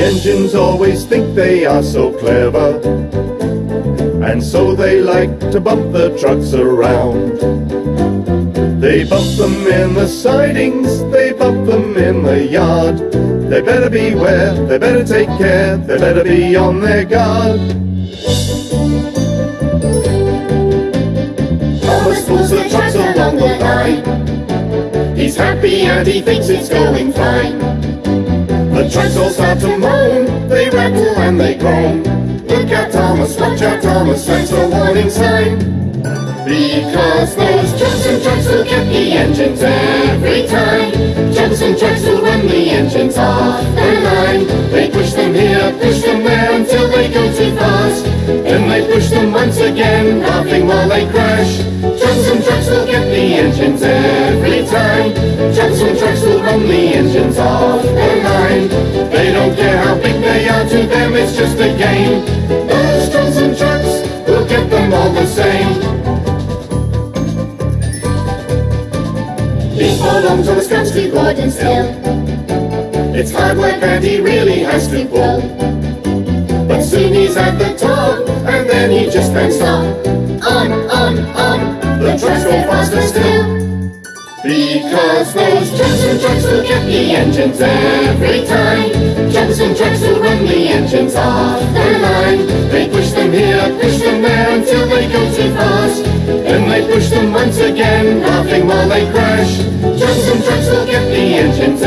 engines always think they are so clever. And so they like to bump the trucks around. They bump them in the sidings, they bump them in the yard. They better beware, they better take care, they better be on their guard. Thomas pulls the along the line. He's happy and he thinks it's going fine. The trucks all start to moan, they rattle and they groan. Look out Thomas, watch out Thomas, that's a warning sign. Because those Johnson trucks will get the engines every time. Johnson trucks will run the engines off the line. They push them here, push them there until they go too fast. Then they push them once again, laughing while they crash. Johnson trucks will get the engines every time. Johnson trucks will run the engines off. They don't care how big they are, to them it's just a game. Those Johnson trucks will get them all the same. He belongs on the scratch to Gordon's Hill. It's hard work and he really has to pull. But soon he's at the top, and then he just can't stop. On, on, on, the trucks go faster still. Because those Johnson trucks will get the engines every time. Johnson trucks will run the engines off the line. They push them here, push them there until they go too fast. Then they push them once again, laughing while they crash. Johnson trucks will get the engines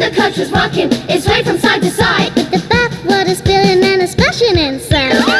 The coach was rocking, it swayed from side to side. With the bathwater spilling and a splashing inside. Rocking,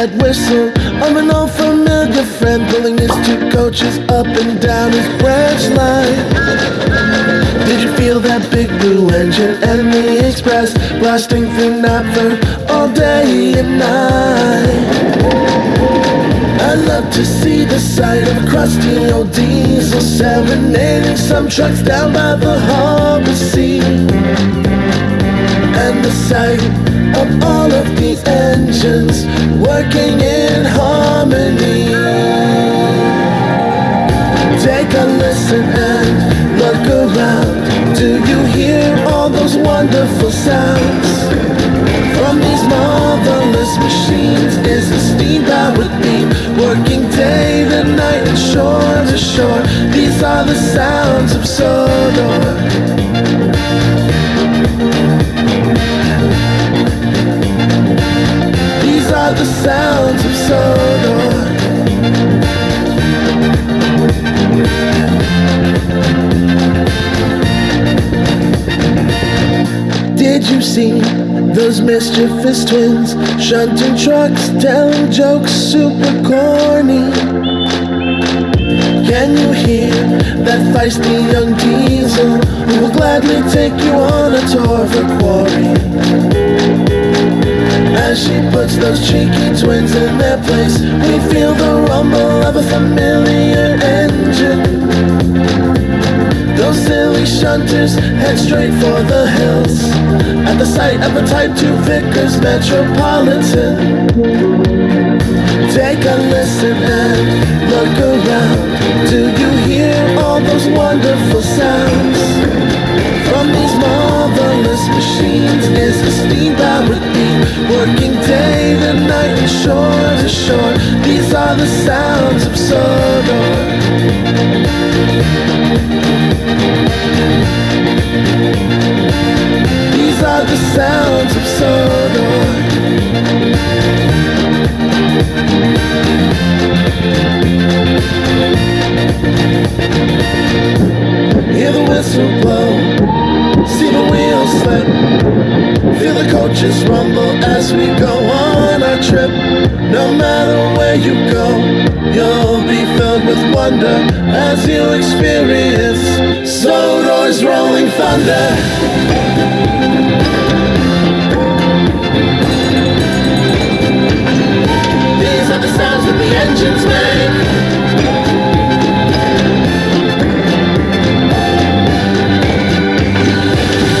that whistle of an old familiar friend pulling his two coaches up and down his branch line? Did you feel that big blue engine and the express blasting through Knapford all day and night? I love to see the sight of a crusty old diesel serenading some trucks down by the harbor sea. And the sight of all of these engines working in harmony. Take a listen and look around. Do you hear all those wonderful sounds? From these marvelous machines is the steam powered beam working day and night and shore to shore. These are the sounds of Sodor. The sounds of Sodor. Did you see those mischievous twins shunting trucks, telling jokes super corny? Can you hear that feisty young diesel who will gladly take you on a tour of her quarry? As she puts those cheeky twins in their place, we feel the rumble of a familiar engine. Those silly shunters head straight for the hills At the sight of a Type 2 Vickers Metropolitan Take a listen and look around Do you hear all those wonderful sounds? Machines is the steam powered beam. Working day and night and shore to shore. These are the sounds of Sodor wonder as you experience Sodor's rolling thunder. These are the sounds that the engines make.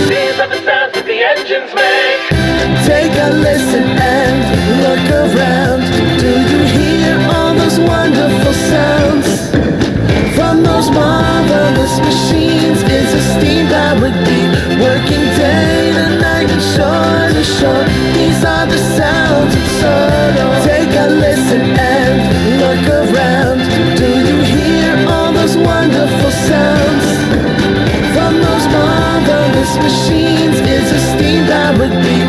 These are the sounds that the engines make. Take a listen machines is a steam that would be working day and night and shore to shore. These are the sounds of Sodor. Take a listen and look around. Do you hear all those wonderful sounds? From those marvelous machines is a steam that would be